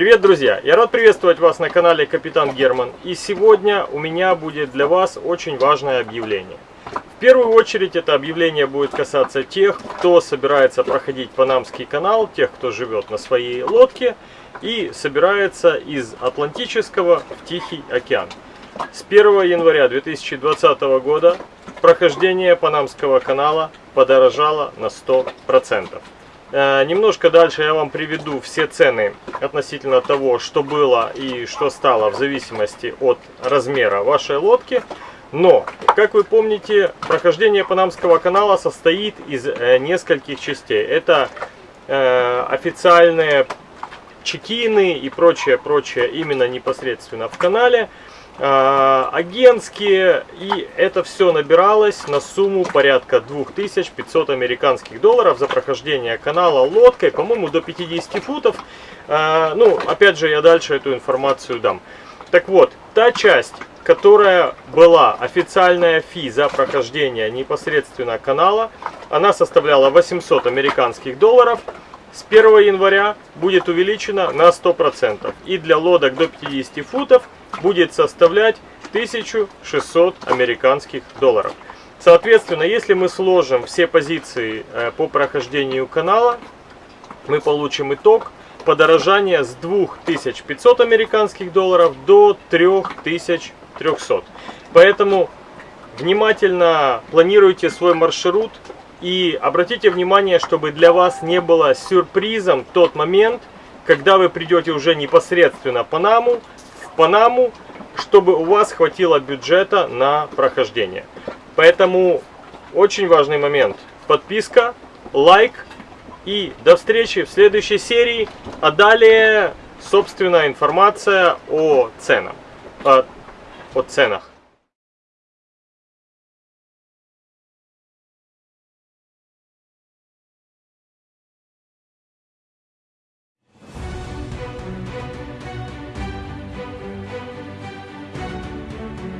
Привет, друзья! Я рад приветствовать вас на канале Капитан Герман. И сегодня у меня будет для вас очень важное объявление. В первую очередь это объявление будет касаться тех, кто собирается проходить Панамский канал, тех, кто живет на своей лодке и собирается из Атлантического в Тихий океан. С 1 января 2020 года прохождение Панамского канала подорожало на 100%. Э, немножко дальше я вам приведу все цены относительно того, что было и что стало в зависимости от размера вашей лодки. Но, как вы помните, прохождение Панамского канала состоит из э, нескольких частей. Это э, официальные чекины и прочее, прочее именно непосредственно в канале. А, агентские, и это все набиралось на сумму порядка 2500 американских долларов за прохождение канала лодкой, по-моему, до 50 футов. А, ну, опять же, я дальше эту информацию дам. Так вот, та часть, которая была официальная фи за прохождение непосредственно канала, она составляла 800 американских долларов. С 1 января будет увеличена на 100%. И для лодок до 50 футов будет составлять 1600 американских долларов. Соответственно, если мы сложим все позиции э, по прохождению канала, мы получим итог подорожания с 2500 американских долларов до 3300. Поэтому внимательно планируйте свой маршрут и обратите внимание, чтобы для вас не было сюрпризом тот момент, когда вы придете уже непосредственно по Панаму, Панаму, чтобы у вас хватило бюджета на прохождение. Поэтому очень важный момент. Подписка, лайк и до встречи в следующей серии. А далее, собственно, информация о ценах. О, о ценах.